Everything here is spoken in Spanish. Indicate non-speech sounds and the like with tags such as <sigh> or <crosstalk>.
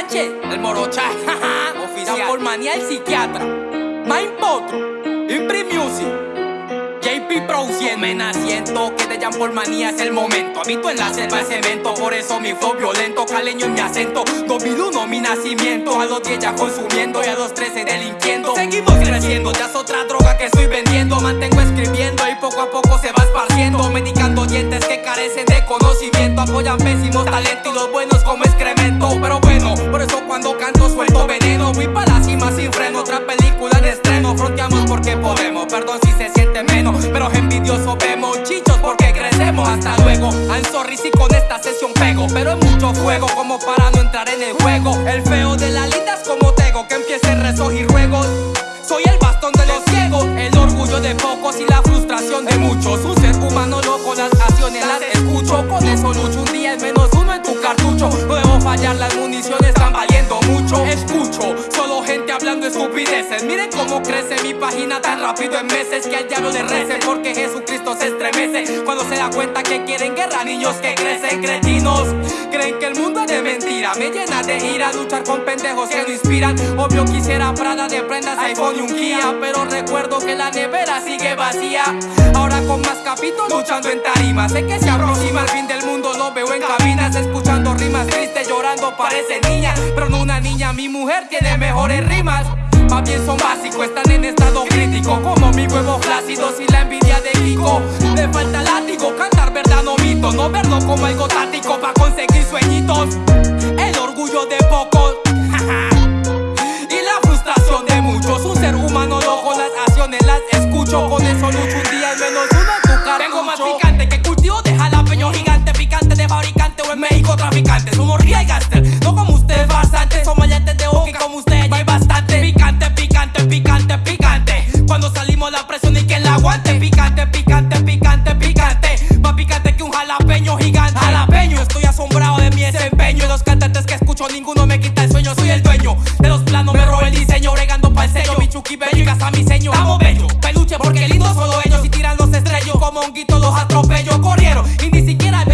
El morocha, <laughs> oficial. por manía el psiquiatra. Mind Potro, Imprim Music. JP produciendo. Me naciendo que de por manía es el momento. Habito en la selva de cemento Por eso mi flow violento Caleño en mi acento. 2001 mi nacimiento. A los 10 ya consumiendo Y a los 13 delinquiendo. Seguimos creciendo Ya es otra droga que estoy vendiendo. Mantengo escribiendo Y poco a poco se va esparciendo. Medicando dientes que carecen de conocimiento. Apoyan pésimos talentos Y los buenos como excremento. Pero por eso cuando canto suelto veneno Voy para la cima sin freno. Otra película en estreno Fronteamos porque podemos. Perdón si se siente menos Pero envidioso. Vemos chichos porque crecemos. Hasta luego, I'm sorry si con esta sesión pego. Pero es mucho fuego como para no entrar en el juego. El feo de la linda es como tego Que empiece rezos y ruegos Soy el bastón de los ciegos El orgullo de pocos y la frustración de muchos. Un ser humano loco, las acciones las escucho. Con eso lucho un día es menos uno en tu cartucho. No fallar, las municiones estupideces. Miren cómo crece mi página tan rápido en meses Que al diablo le recen porque Jesucristo se estremece Cuando se da cuenta que quieren guerra niños que crecen cretinos Creen que el mundo es de mentira. Me llena de ira luchar con pendejos que no inspiran. Obvio quisiera Prada de prendas, iPhone y un Kia Pero recuerdo que la nevera sigue vacía. Ahora con más capítulos luchando en tarima. Sé que se aproxima el fin del mundo, lo veo en cabinas. Escuchando rimas tristes, llorando parece niña. Pero no una niña, mi mujer tiene mejores rimas. Más bien son básicos, están en estado crítico. Como mi huevo flácidos y la envidia de Kiko. Le falta látigo, cantar verdad no mito. No verlo como algo táctico para conseguir sueñitos. El orgullo de pocos. <laughs> Y la frustración de muchos. Un ser humano loco, las acciones las escucho. Con eso lucho un día al menos salimos la presión y que la aguante. Picante, picante, picante, picante. Más picante que un jalapeño gigante. Jalapeño, estoy asombrado de mi desempeño. Y los cantantes que escucho ninguno me quita el sueño. Soy el dueño de los planos, me robo el diseño. Bregando pa'l sello, mi chuki bello y casa mi seño Estamos bello, peluche porque lindo solo ellos Y tiran los estrellos como honguito los atropello Corrieron y ni siquiera